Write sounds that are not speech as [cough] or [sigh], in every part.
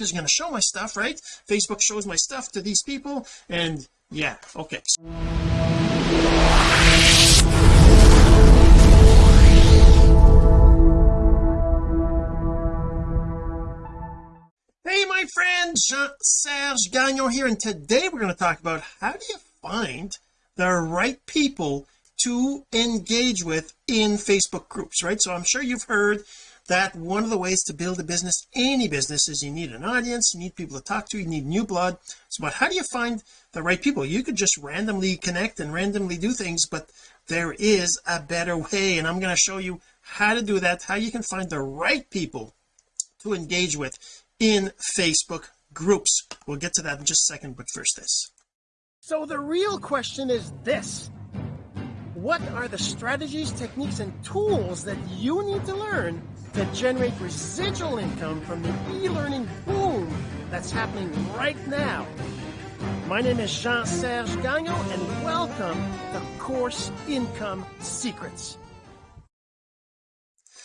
is going to show my stuff right? Facebook shows my stuff to these people and yeah okay. Hey my friend Jean-Serge Gagnon here and today we're going to talk about how do you find the right people to engage with in Facebook groups right? So I'm sure you've heard that one of the ways to build a business any business is you need an audience you need people to talk to you need new blood. So but how do you find the right people? You could just randomly connect and randomly do things but there is a better way and I'm going to show you how to do that how you can find the right people to engage with in Facebook groups. We'll get to that in just a second but first this. So the real question is this what are the strategies techniques and tools that you need to learn to generate residual income from the e-learning boom that's happening right now? My name is Jean-Serge Gagnon and welcome to Course Income Secrets.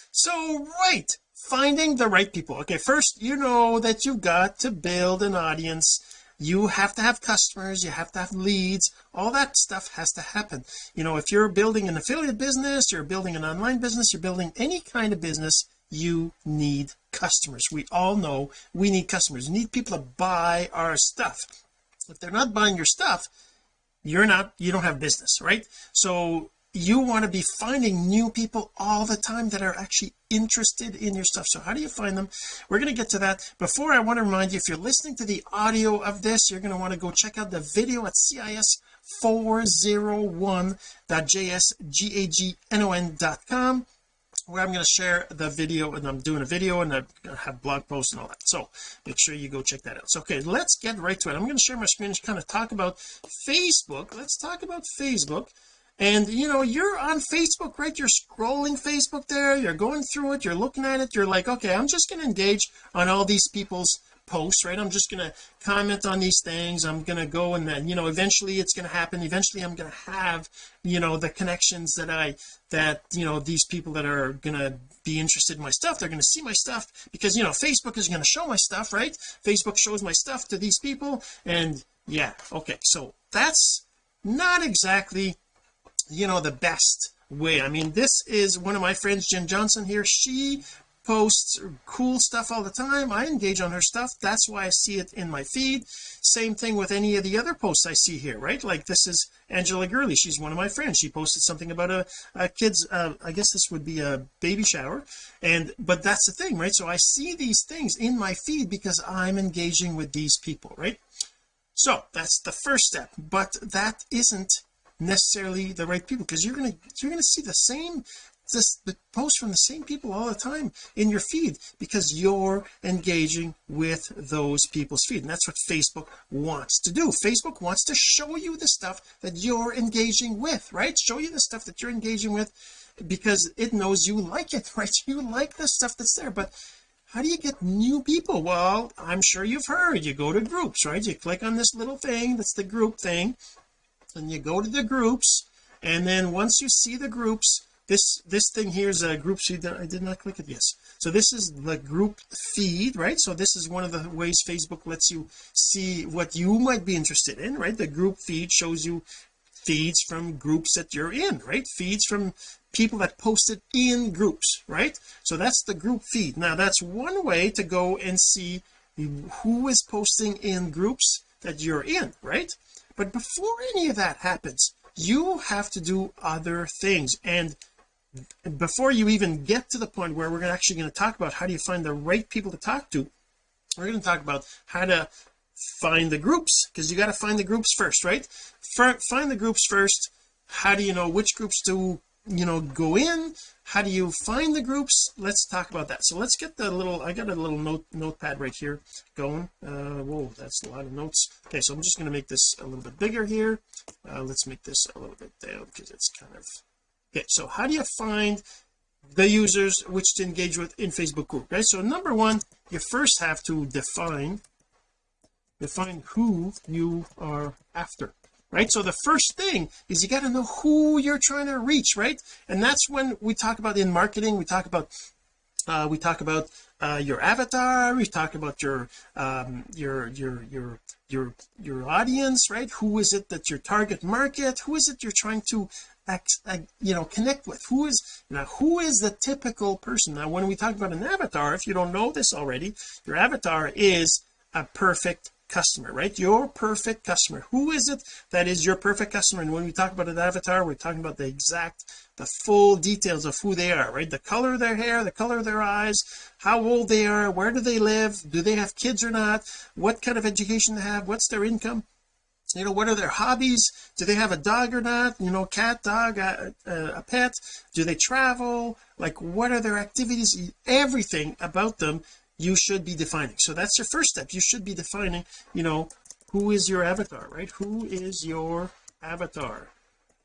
So right finding the right people. Okay first you know that you've got to build an audience you have to have customers you have to have leads all that stuff has to happen. You know if you're building an affiliate business you're building an online business you're building any kind of business you need customers. We all know we need customers. We need people to buy our stuff. If they're not buying your stuff you're not you don't have business right? So you want to be finding new people all the time that are actually interested in your stuff. So how do you find them? We're going to get to that. Before I want to remind you if you're listening to the audio of this you're going to want to go check out the video at cis401.jsgagnon.com where I'm going to share the video and I'm doing a video and I have blog posts and all that. So make sure you go check that out. So okay let's get right to it. I'm going to share my screen and kind of talk about Facebook. Let's talk about Facebook and you know you're on Facebook right? You're scrolling Facebook there. You're going through it. You're looking at it. You're like okay I'm just going to engage on all these people's posts right? I'm just going to comment on these things. I'm going to go and then you know eventually it's going to happen. Eventually I'm going to have you know the connections that I that you know these people that are going to be interested in my stuff they're going to see my stuff because you know Facebook is going to show my stuff right? Facebook shows my stuff to these people and yeah okay. So that's not exactly you know the best way. I mean this is one of my friends Jen Johnson here. She posts cool stuff all the time. I engage on her stuff. That's why I see it in my feed. Same thing with any of the other posts I see here right? Like this is Angela Gurley. She's one of my friends. She posted something about a, a kid's uh, I guess this would be a baby shower. And but that's the thing right? So I see these things in my feed because I'm engaging with these people right? So that's the first step. But that isn't necessarily the right people because you're going to you're to see the same this the posts from the same people all the time in your feed because you're engaging with those people's feed and that's what Facebook wants to do. Facebook wants to show you the stuff that you're engaging with right? Show you the stuff that you're engaging with because it knows you like it [laughs] right? You like the stuff that's there but how do you get new people? Well I'm sure you've heard. You go to groups right? You click on this little thing that's the group thing and you go to the groups and then once you see the groups this this thing here is a group feed I did not click it. Yes. So this is the group feed right? So this is one of the ways Facebook lets you see what you might be interested in right? The group feed shows you feeds from groups that you're in right? Feeds from people that posted in groups right? So that's the group feed. Now that's one way to go and see who is posting in groups that you're in right but before any of that happens you have to do other things. And before you even get to the point where we're actually going to talk about how do you find the right people to talk to we're going to talk about how to find the groups because you got to find the groups first right? Find the groups first. How do you know which groups to you know go in. How do you find the groups? Let's talk about that. So let's get the little I got a little note notepad right here going. Uh whoa that's a lot of notes. Okay so I'm just going to make this a little bit bigger here. Uh, let's make this a little bit down because it's kind of okay so how do you find the users which to engage with in Facebook group right? So number one you first have to define define who you are after right? So the first thing is you got to know who you're trying to reach right? And that's when we talk about in marketing we talk about uh, we talk about uh, your avatar we talk about your um, your your your your your audience right? Who is it that your target market? Who is it you're trying to act, you know connect with? Who is now who is the typical person? Now when we talk about an avatar if you don't know this already your avatar is a perfect customer right? Your perfect customer. Who is it that is your perfect customer? And when we talk about an avatar we're talking about the exact the full details of who they are right? The color of their hair the color of their eyes how old they are where do they live do they have kids or not what kind of education they have what's their income? You know what are their hobbies? Do they have a dog or not? You know cat dog a, a, a, pet? Do they travel? Like what are their activities? Everything about them you should be defining. So that's your first step. You should be defining you know who is your avatar right? Who is your avatar?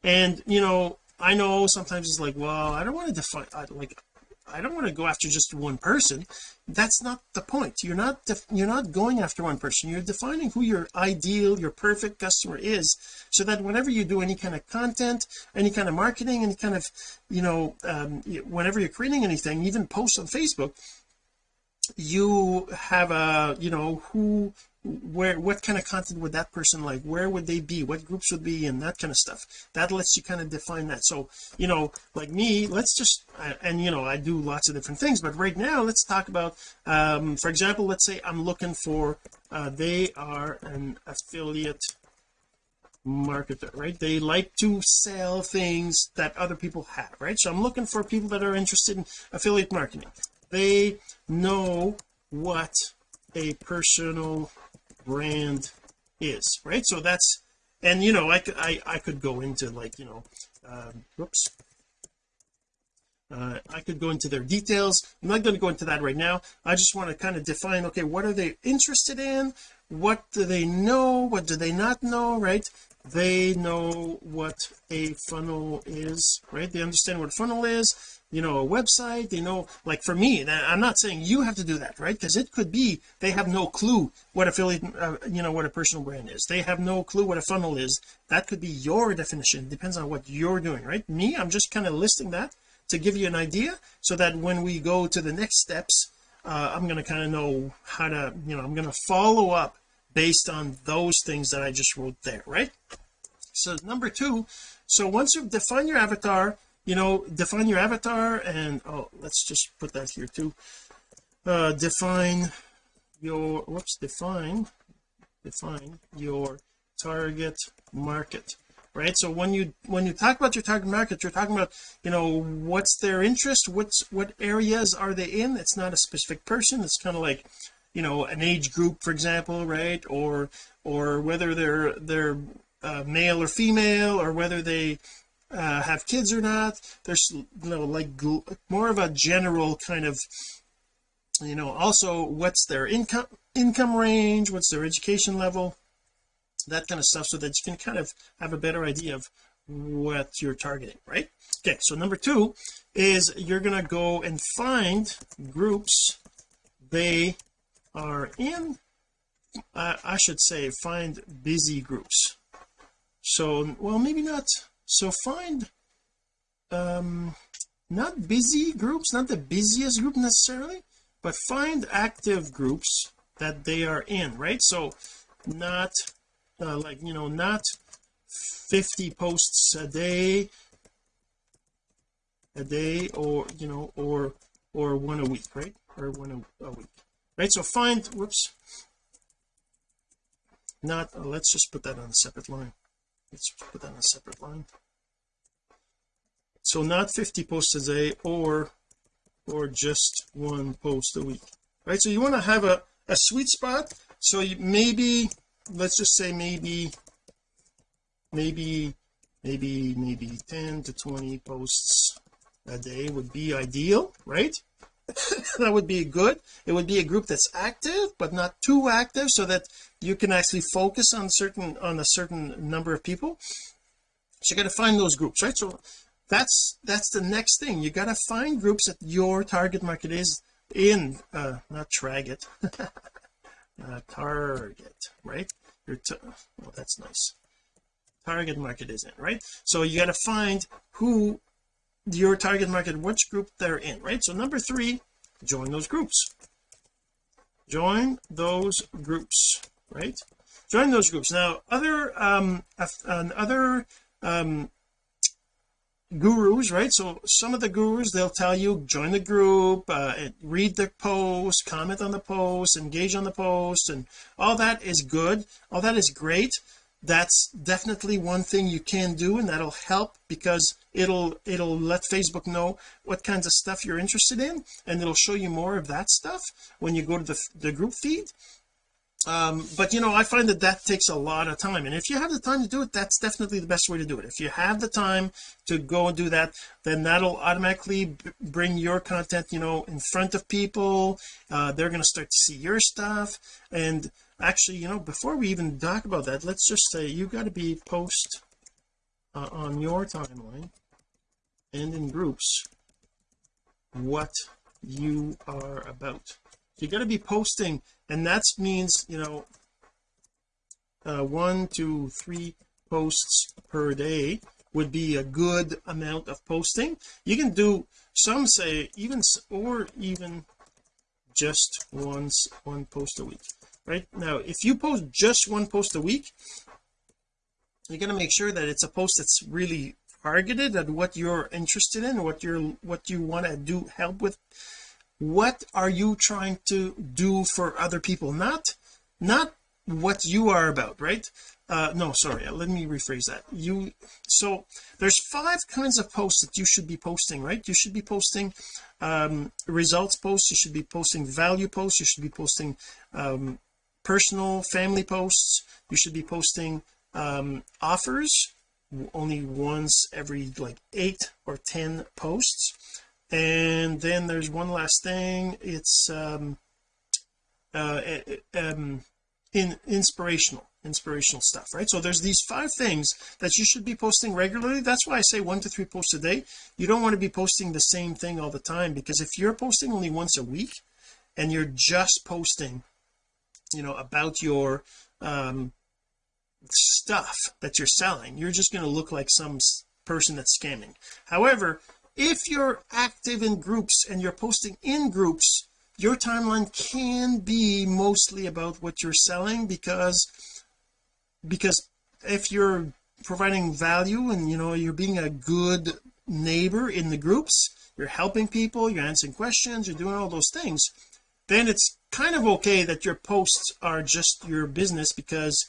And you know I know sometimes it's like well I don't want to define I, like I don't want to go after just one person. That's not the point. You're not you're not going after one person. You're defining who your ideal your perfect customer is so that whenever you do any kind of content any kind of marketing any kind of you know um, whenever you're creating anything even posts on Facebook you have a you know who where what kind of content would that person like? Where would they be? What groups would be? In that kind of stuff. That lets you kind of define that. So you know like me let's just and you know I do lots of different things but right now let's talk about um for example let's say I'm looking for uh they are an affiliate marketer right? They like to sell things that other people have right? So I'm looking for people that are interested in affiliate marketing they know what a personal brand is right? So that's and you know I I, I could go into like you know um whoops uh, I could go into their details. I'm not going to go into that right now. I just want to kind of define okay what are they interested in? What do they know? What do they not know right? They know what a funnel is right? They understand what a funnel is you know a website they know like for me I'm not saying you have to do that right? Because it could be they have no clue what affiliate uh, you know what a personal brand is. They have no clue what a funnel is. That could be your definition. Depends on what you're doing right? Me I'm just kind of listing that to give you an idea so that when we go to the next steps uh, I'm going to kind of know how to you know I'm going to follow up based on those things that I just wrote there right? So number two so once you've defined your avatar you know define your avatar and oh let's just put that here too. Uh define your whoops define define your target market right? So when you when you talk about your target market you're talking about you know what's their interest what's what areas are they in? It's not a specific person. It's kind of like you know an age group for example right? Or or whether they're they're uh, male or female or whether they uh, have kids or not there's you know like more of a general kind of you know also what's their income income range what's their education level that kind of stuff so that you can kind of have a better idea of what you're targeting right? Okay so number two is you're going to go and find groups they are in uh, I should say find busy groups. So well maybe not so find um not busy groups not the busiest group necessarily but find active groups that they are in right? So not uh, like you know not 50 posts a day a day or you know or or one a week right? Or one a, a week right? So find whoops not uh, let's just put that on a separate line let's put that on a separate line. So not 50 posts a day or or just one post a week right? So you want to have a a sweet spot. So you maybe let's just say maybe maybe maybe maybe 10 to 20 posts a day would be ideal right [laughs] that would be good. It would be a group that's active but not too active so that you can actually focus on certain on a certain number of people. So you got to find those groups right? So that's that's the next thing. You got to find groups that your target market is in uh not target. [laughs] Uh, target right? Your well that's nice. Target market is in right? So you got to find who your target market which group they're in right? So number three join those groups. Join those groups right? Join those groups. Now other um other um gurus right? So some of the gurus they'll tell you join the group uh, read the post comment on the post engage on the post and all that is good. All that is great. That's definitely one thing you can do and that'll help because it'll it'll let Facebook know what kinds of stuff you're interested in and it'll show you more of that stuff when you go to the, the group feed. Um, but you know I find that that takes a lot of time and if you have the time to do it that's definitely the best way to do it. If you have the time to go and do that then that'll automatically bring your content you know in front of people. Uh, they're going to start to see your stuff. And actually you know before we even talk about that let's just say you got to be post uh, on your timeline and in groups what you are about. You got to be posting and that means you know uh, one two three posts per day would be a good amount of posting. You can do some say even or even just once one post a week right? Now if you post just one post a week you're going to make sure that it's a post that's really targeted at what you're interested in what you're what you want to do help with what are you trying to do for other people? Not not what you are about right? Uh no sorry let me rephrase that. You so there's five kinds of posts that you should be posting right? You should be posting um results posts you should be posting value posts you should be posting um personal family posts you should be posting um offers only once every like eight or ten posts. And then there's one last thing. It's um uh um in inspirational inspirational stuff right? So there's these five things that you should be posting regularly. That's why I say one to three posts a day. You don't want to be posting the same thing all the time because if you're posting only once a week and you're just posting you know about your um stuff that you're selling you're just going to look like some person that's scamming. However if you're active in groups and you're posting in groups your timeline can be mostly about what you're selling because because if you're providing value and you know you're being a good neighbor in the groups you're helping people you're answering questions you're doing all those things then it's kind of okay that your posts are just your business because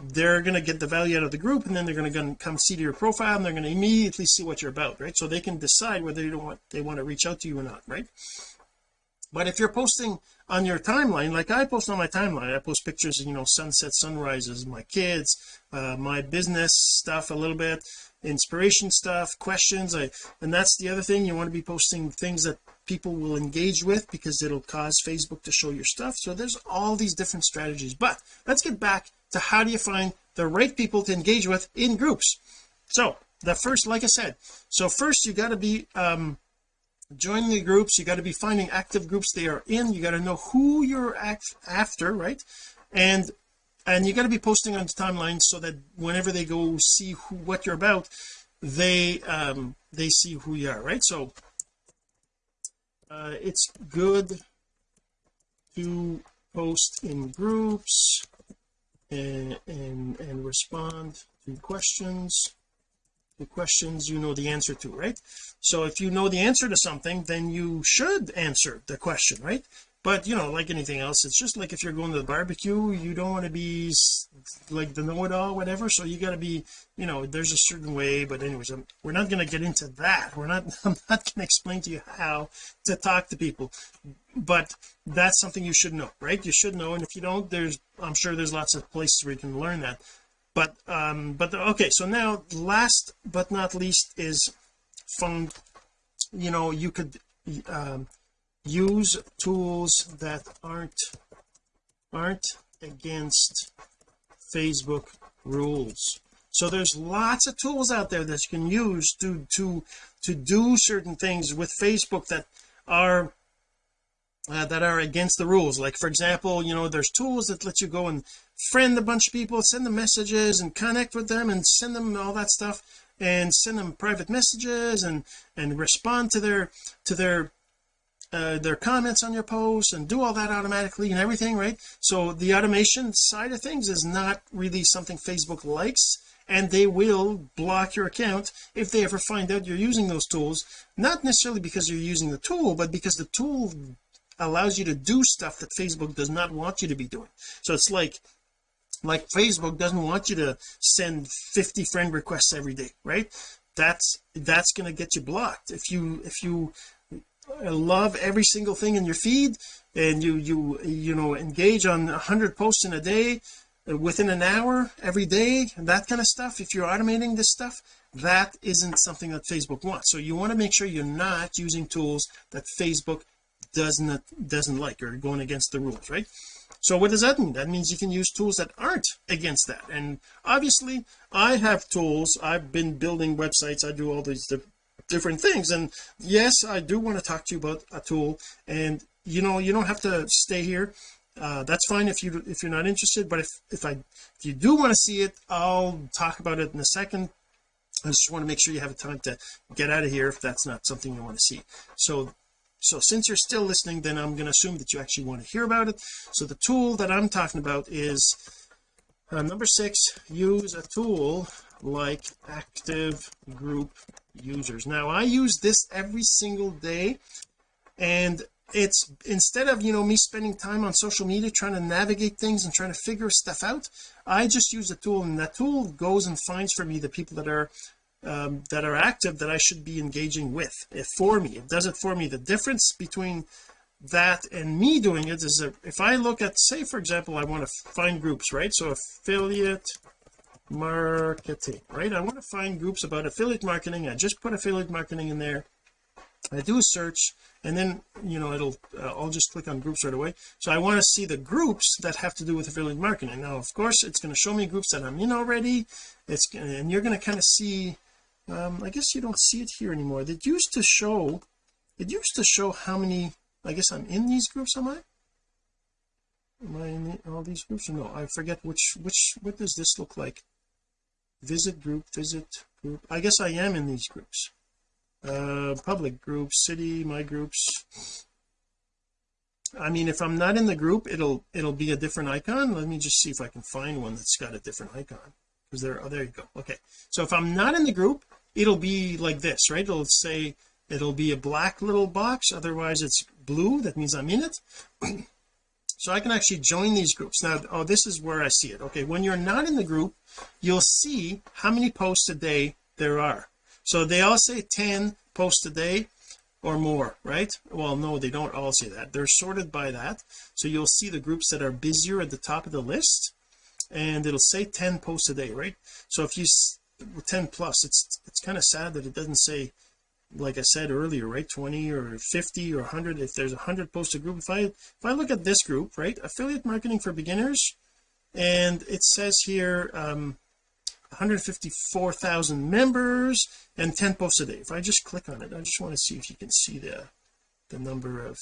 they're going to get the value out of the group and then they're going to come see to your profile and they're going to immediately see what you're about right? So they can decide whether you want they want to reach out to you or not right? But if you're posting on your timeline like I post on my timeline I post pictures you know sunset sunrises my kids uh, my business stuff a little bit inspiration stuff questions I and that's the other thing you want to be posting things that people will engage with because it'll cause Facebook to show your stuff. So there's all these different strategies. But let's get back to how do you find the right people to engage with in groups. So the first like I said so first you got to be um joining the groups you got to be finding active groups they are in you got to know who you're after right? And and you got to be posting on the timeline so that whenever they go see who, what you're about they um they see who you are right? So uh it's good to post in groups and and, respond to questions. The questions you know the answer to right? So if you know the answer to something then you should answer the question right? But you know like anything else it's just like if you're going to the barbecue you don't want to be like the know-it-all whatever. So you got to be you know there's a certain way but anyways I'm, we're not going to get into that. We're not [laughs] I'm not going to explain to you how to talk to people but that's something you should know right? You should know and if you don't there's I'm sure there's lots of places where you can learn that. But um but okay so now last but not least is phone you know you could um use tools that aren't aren't against Facebook rules. So there's lots of tools out there that you can use to to to do certain things with Facebook that are uh, that are against the rules. Like for example you know there's tools that let you go and friend a bunch of people send them messages and connect with them and send them all that stuff and send them private messages and and respond to their to their uh, their comments on your posts and do all that automatically and everything right? So the automation side of things is not really something Facebook likes and they will block your account if they ever find out you're using those tools. Not necessarily because you're using the tool but because the tool allows you to do stuff that Facebook does not want you to be doing. So it's like like Facebook doesn't want you to send 50 friend requests every day right? That's that's going to get you blocked. If you if you love every single thing in your feed and you you you know engage on 100 posts in a day within an hour every day that kind of stuff if you're automating this stuff that isn't something that Facebook wants. So you want to make sure you're not using tools that Facebook doesn't doesn't like or going against the rules right? So what does that mean? That means you can use tools that aren't against that. And obviously I have tools. I've been building websites. I do all these different things. And yes I do want to talk to you about a tool. And you know you don't have to stay here. Uh, that's fine if you if you're not interested. But if if I if you do want to see it I'll talk about it in a second. I just want to make sure you have a time to get out of here if that's not something you want to see. So so since you're still listening then I'm going to assume that you actually want to hear about it. So the tool that I'm talking about is uh, number six use a tool like active group users. Now I use this every single day and it's instead of you know me spending time on social media trying to navigate things and trying to figure stuff out I just use a tool and that tool goes and finds for me the people that are um, that are active that I should be engaging with. It for me. It does it for me. The difference between that and me doing it is that if I look at say for example I want to find groups right? So affiliate marketing right? I want to find groups about affiliate marketing. I just put affiliate marketing in there. I do a search and then you know it'll uh, I'll just click on groups right away. So I want to see the groups that have to do with affiliate marketing. Now of course it's going to show me groups that I'm in already. It's and you're going to kind of see um I guess you don't see it here anymore. It used to show it used to show how many I guess I'm in these groups am I? Am I in the, all these groups no? I forget which which what does this look like? Visit group visit group. I guess I am in these groups. Uh public groups city my groups. I mean if I'm not in the group it'll it'll be a different icon. Let me just see if I can find one that's got a different icon there oh there you go. Okay. So if I'm not in the group it'll be like this right? It'll say it'll be a black little box. Otherwise it's blue. That means I'm in it. [clears throat] So I can actually join these groups. Now oh this is where I see it. Okay. When you're not in the group you'll see how many posts a day there are. So they all say 10 posts a day or more right? Well no they don't all say that. They're sorted by that. So you'll see the groups that are busier at the top of the list and it'll say 10 posts a day right? So if you 10 plus it's it's kind of sad that it doesn't say like I said earlier right 20 or 50 or 100 if there's a 100 post a group if I if I look at this group right affiliate marketing for beginners and it says here um 154,000 members and 10 posts a day. If I just click on it I just want to see if you can see the the number of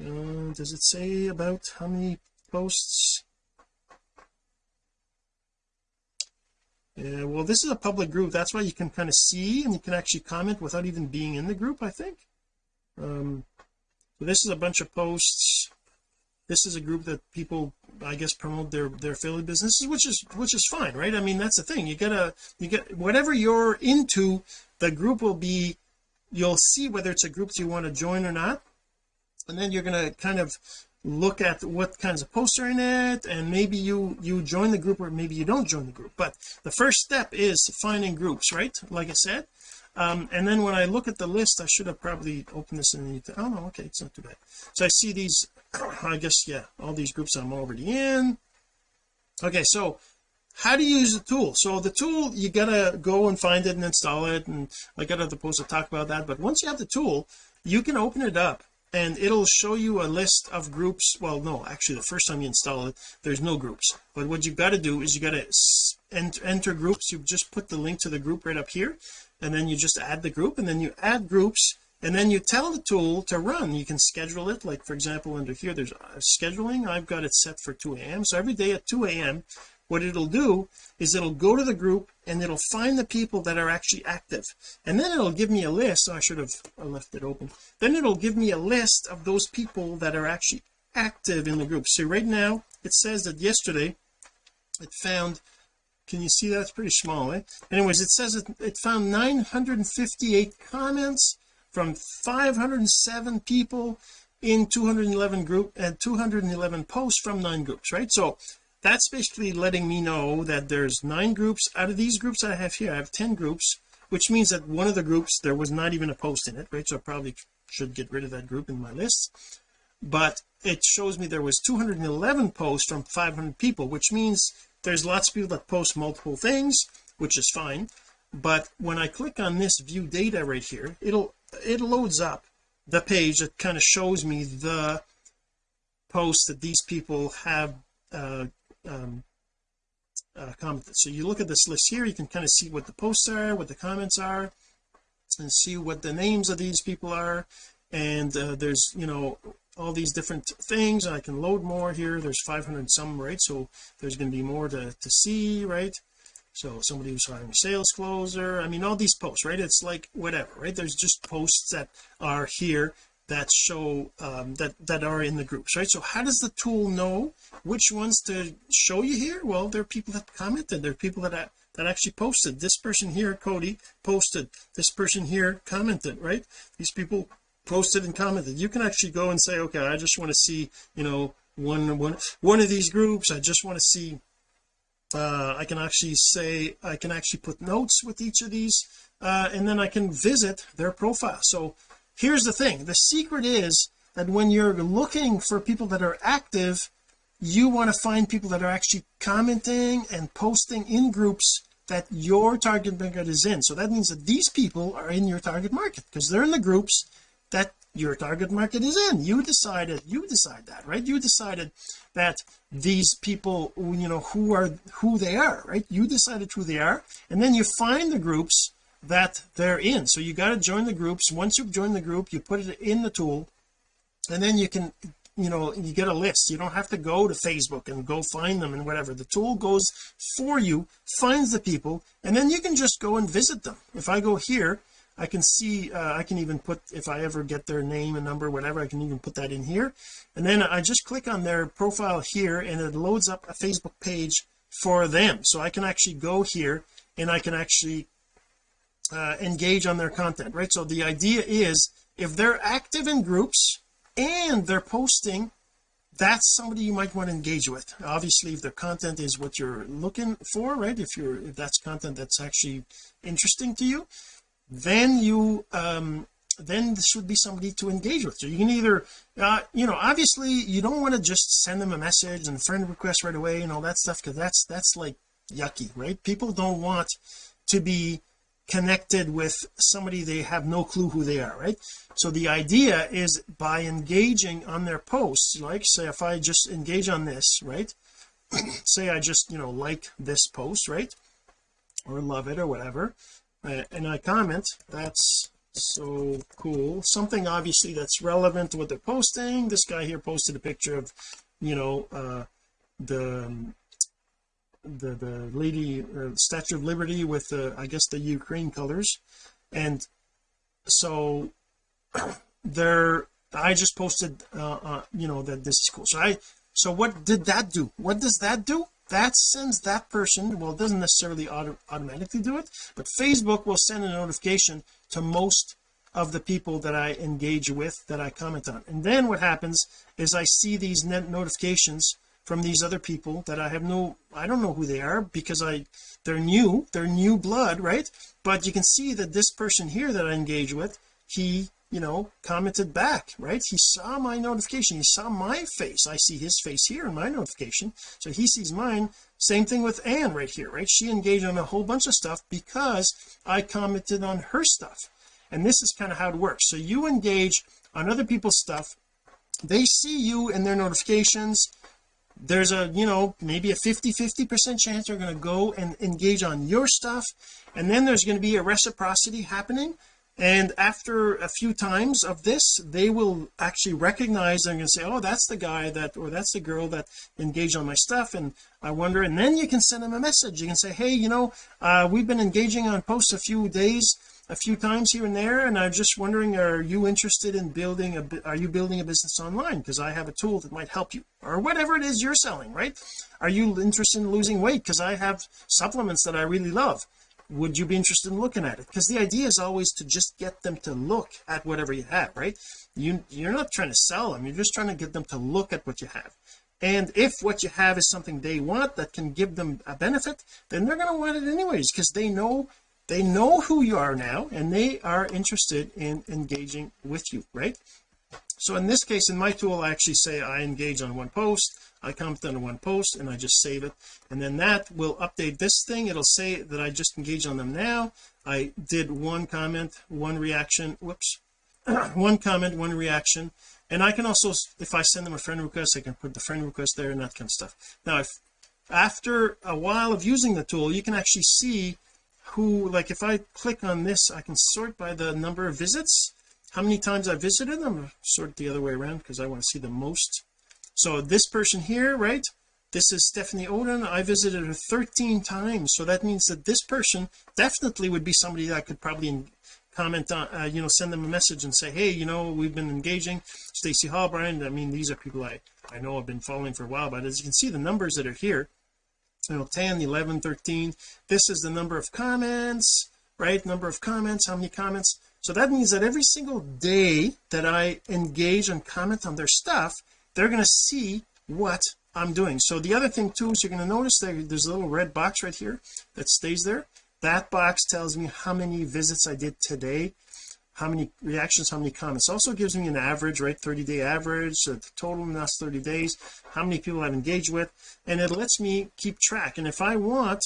uh, does it say about how many posts. Yeah well this is a public group. That's why you can kind of see and you can actually comment without even being in the group I think. Um so this is a bunch of posts. This is a group that people I guess promote their their affiliate businesses which is which is fine right? I mean that's the thing. You gotta you get whatever you're into the group will be you'll see whether it's a group you want to join or not. And then you're going to kind of look at what kinds of posts are in it and maybe you you join the group or maybe you don't join the group. But the first step is finding groups right? Like I said. Um, and then when I look at the list I should have probably opened this in the oh no okay it's not too bad. So I see these [clears throat] I guess yeah all these groups I'm already in. Okay so how do you use the tool? So the tool you gotta go and find it and install it and I got other posts to talk about that. But once you have the tool you can open it up and it'll show you a list of groups. Well no actually the first time you install it there's no groups. But what you've got to do is you got to enter groups. You just put the link to the group right up here and then you just add the group and then you add groups and then you tell the tool to run. You can schedule it like for example under here there's uh, scheduling. I've got it set for 2 a.m so every day at 2 a.m what it'll do is it'll go to the group and it'll find the people that are actually active. And then it'll give me a list. Oh, I should have left it open. Then it'll give me a list of those people that are actually active in the group. So right now it says that yesterday it found can you see that? It's pretty small eh? Anyways it says it, it found 958 comments from 507 people in 211 group and 211 posts from nine groups right? So that's basically letting me know that there's nine groups. Out of these groups I have here I have 10 groups which means that one of the groups there was not even a post in it right? So I probably should get rid of that group in my list. But it shows me there was 211 posts from 500 people which means there's lots of people that post multiple things which is fine. But when I click on this view data right here it'll it loads up the page that kind of shows me the posts that these people have uh, um, uh, commented so you look at this list here you can kind of see what the posts are what the comments are and see what the names of these people are. And uh, there's you know all these different things I can load more here. There's 500 some right? So there's going to be more to, to see right? So somebody who's hiring a sales closer. I mean all these posts right? It's like whatever right? There's just posts that are here that show um, that that are in the groups right? So how does the tool know which ones to show you here? Well there are people that commented. There are people that that actually posted. This person here Cody posted. This person here commented right? These people posted and commented. You can actually go and say okay I just want to see you know one one one of these groups. I just want to see uh I can actually say I can actually put notes with each of these uh and then I can visit their profile. So here's the thing. The secret is that when you're looking for people that are active you want to find people that are actually commenting and posting in groups that your target market is in. So that means that these people are in your target market because they're in the groups that your target market is in. You decided you decide that right? You decided that these people you know who are who they are right? You decided who they are and then you find the groups that they're in. So you got to join the groups. Once you've joined the group you put it in the tool and then you can you know you get a list. You don't have to go to Facebook and go find them and whatever. The tool goes for you finds the people and then you can just go and visit them. If I go here I can see uh, I can even put if I ever get their name and number whatever I can even put that in here. And then I just click on their profile here and it loads up a Facebook page for them. So I can actually go here and I can actually uh, engage on their content right? So the idea is if they're active in groups and they're posting that's somebody you might want to engage with. Obviously if their content is what you're looking for right if you're if that's content that's actually interesting to you then you um then this would be somebody to engage with. So you can either uh you know obviously you don't want to just send them a message and friend request right away and all that stuff because that's that's like yucky right? People don't want to be connected with somebody they have no clue who they are right? So the idea is by engaging on their posts like say if I just engage on this right? [clears throat] Say I just you know like this post right? Or love it or whatever uh, and I comment that's so cool. Something obviously that's relevant to what they're posting. This guy here posted a picture of you know uh the um, the the lady uh, statue of liberty with the I guess the Ukraine colors. And so [clears throat] there I just posted uh, uh you know that this is cool. So I so what did that do? What does that do? That sends that person well it doesn't necessarily auto automatically do it but Facebook will send a notification to most of the people that I engage with that I comment on. And then what happens is I see these net notifications from these other people that I have no I don't know who they are because I they're new they're new blood right? But you can see that this person here that I engage with he you know commented back right? He saw my notification. He saw my face. I see his face here in my notification. So he sees mine. Same thing with Anne right here right? She engaged on a whole bunch of stuff because I commented on her stuff. And this is kind of how it works. So you engage on other people's stuff. They see you in their notifications there's a you know maybe a 50 50 percent chance they're going to go and engage on your stuff. And then there's going to be a reciprocity happening. And after a few times of this they will actually recognize and say oh that's the guy that or that's the girl that engaged on my stuff. And I wonder and then you can send them a message. You can say hey you know uh, we've been engaging on posts a few days a few times here and there and I'm just wondering are you interested in building a are you building a business online? Because I have a tool that might help you or whatever it is you're selling right? Are you interested in losing weight? Because I have supplements that I really love. Would you be interested in looking at it? Because the idea is always to just get them to look at whatever you have right? You you're not trying to sell them you're just trying to get them to look at what you have. And if what you have is something they want that can give them a benefit then they're going to want it anyways because they know they know who you are now and they are interested in engaging with you right? So in this case in my tool I actually say I engage on one post I comment on one post and I just save it. And then that will update this thing. It'll say that I just engage on them now. I did one comment one reaction whoops [clears throat] one comment one reaction. And I can also if I send them a friend request I can put the friend request there and that kind of stuff. Now if after a while of using the tool you can actually see who like if I click on this I can sort by the number of visits. How many times I visited them? Sort the other way around because I want to see the most. So this person here right this is Stephanie Oden. I visited her 13 times so that means that this person definitely would be somebody that I could probably comment on uh, you know send them a message and say hey you know we've been engaging. Stacy Hall Brian I mean these are people I I know I've been following for a while but as you can see the numbers that are here you know 10 11 13 this is the number of comments right? Number of comments how many comments? So that means that every single day that I engage and comment on their stuff they're going to see what I'm doing. So the other thing too is you're going to notice that there's a little red box right here that stays there. That box tells me how many visits I did today how many reactions how many comments. Also gives me an average right 30 day average so the total in the last 30 days how many people I've engaged with and it lets me keep track. And if I want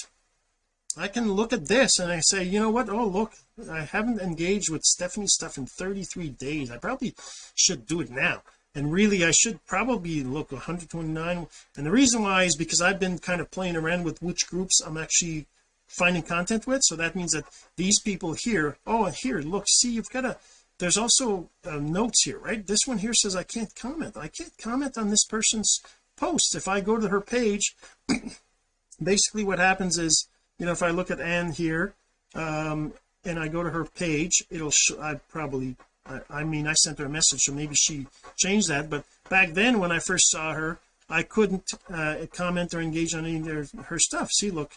I can look at this and I say you know what? Oh look I haven't engaged with Stephanie's stuff in 33 days. I probably should do it now. And really I should probably look 129 and the reason why is because I've been kind of playing around with which groups I'm actually finding content with. So that means that these people here oh here look see you've got a there's also uh, notes here right? This one here says I can't comment. I can't comment on this person's post. If I go to her page [clears throat] basically what happens is you know if I look at Anne here um and I go to her page it'll I probably I, I mean I sent her a message so maybe she changed that. But back then when I first saw her I couldn't uh, comment or engage on any of her stuff. See look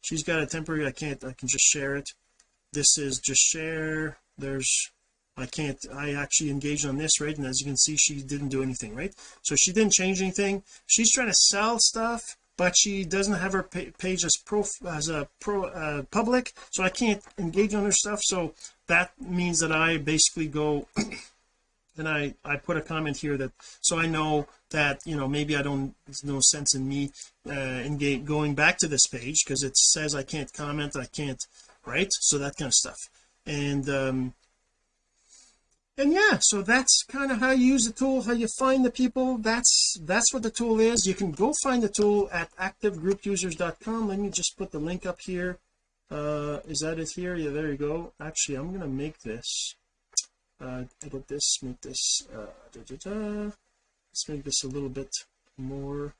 she's got a temporary I can't I can just share it. This is just share. There's I can't I actually engaged on this right? And as you can see she didn't do anything right? So she didn't change anything. She's trying to sell stuff but she doesn't have her page as pro as a pro uh, public. So I can't engage on her stuff. So that means that I basically go and I I put a comment here that so I know that you know maybe I don't there's no sense in me uh engage going back to this page because it says I can't comment I can't right so that kind of stuff. And um and yeah so that's kind of how you use the tool how you find the people. That's that's what the tool is. You can go find the tool at activegroupusers.com let me just put the link up here. Uh is that it here? Yeah there you go. Actually I'm gonna make this uh edit this? Make this uh da, da, da. let's make this a little bit more.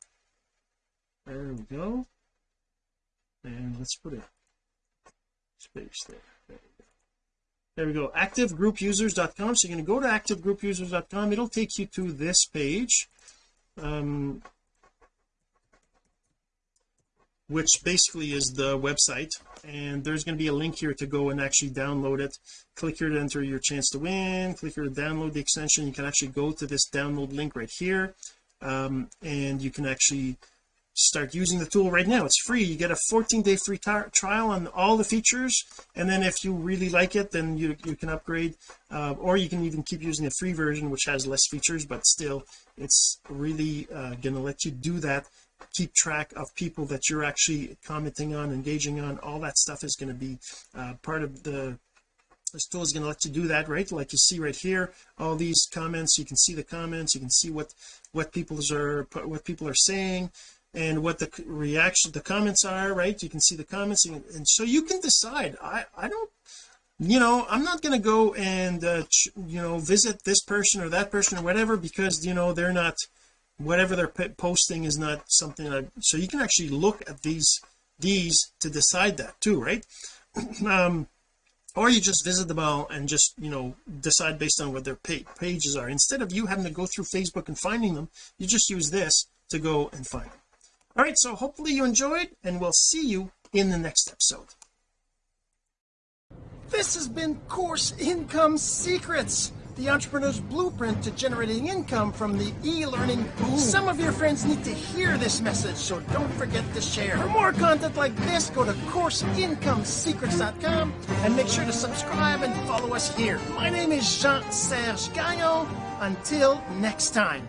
There we go. And let's put a space there. There we go. Activegroupusers.com so you're going to go to activegroupusers.com it'll take you to this page. Um which basically is the website. And there's going to be a link here to go and actually download it. Click here to enter your chance to win. Click here to download the extension. You can actually go to this download link right here um, and you can actually start using the tool right now. It's free. You get a 14 day free trial on all the features. And then if you really like it then you you can upgrade uh, or you can even keep using the free version which has less features but still it's really uh, gonna let you do that keep track of people that you're actually commenting on engaging on all that stuff is going to be uh, part of the this tool is going to let you do that right? Like you see right here all these comments you can see the comments you can see what what people are what people are saying and what the reaction the comments are right? You can see the comments and, and so you can decide. I I don't you know I'm not going to go and uh, you know visit this person or that person or whatever because you know they're not whatever they're posting is not something so you can actually look at these these to decide that too right? [clears throat] Um or you just visit them all and just you know decide based on what their pages are. Instead of you having to go through Facebook and finding them you just use this to go and find them. All right so hopefully you enjoyed and we'll see you in the next episode. This has been course income secrets the entrepreneur's blueprint to generating income from the e-learning boom. Some of your friends need to hear this message, so don't forget to share. For more content like this, go to CourseIncomeSecrets.com and make sure to subscribe and follow us here. My name is Jean-Serge Gagnon. Until next time.